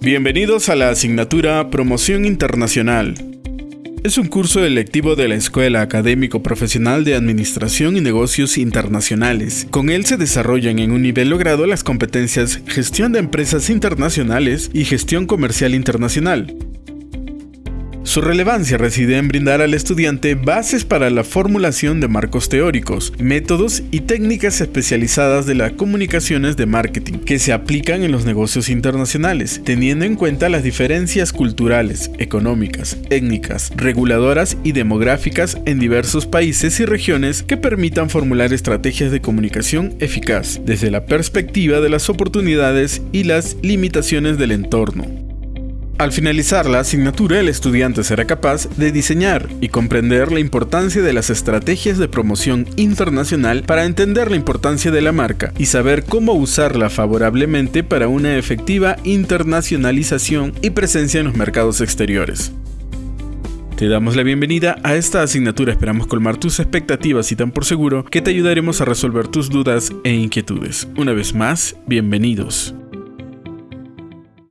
Bienvenidos a la asignatura Promoción Internacional. Es un curso electivo de la Escuela Académico Profesional de Administración y Negocios Internacionales. Con él se desarrollan en un nivel logrado las competencias Gestión de Empresas Internacionales y Gestión Comercial Internacional. Su relevancia reside en brindar al estudiante bases para la formulación de marcos teóricos, métodos y técnicas especializadas de las comunicaciones de marketing que se aplican en los negocios internacionales, teniendo en cuenta las diferencias culturales, económicas, étnicas, reguladoras y demográficas en diversos países y regiones que permitan formular estrategias de comunicación eficaz desde la perspectiva de las oportunidades y las limitaciones del entorno. Al finalizar la asignatura, el estudiante será capaz de diseñar y comprender la importancia de las estrategias de promoción internacional para entender la importancia de la marca y saber cómo usarla favorablemente para una efectiva internacionalización y presencia en los mercados exteriores. Te damos la bienvenida a esta asignatura, esperamos colmar tus expectativas y tan por seguro que te ayudaremos a resolver tus dudas e inquietudes. Una vez más, bienvenidos.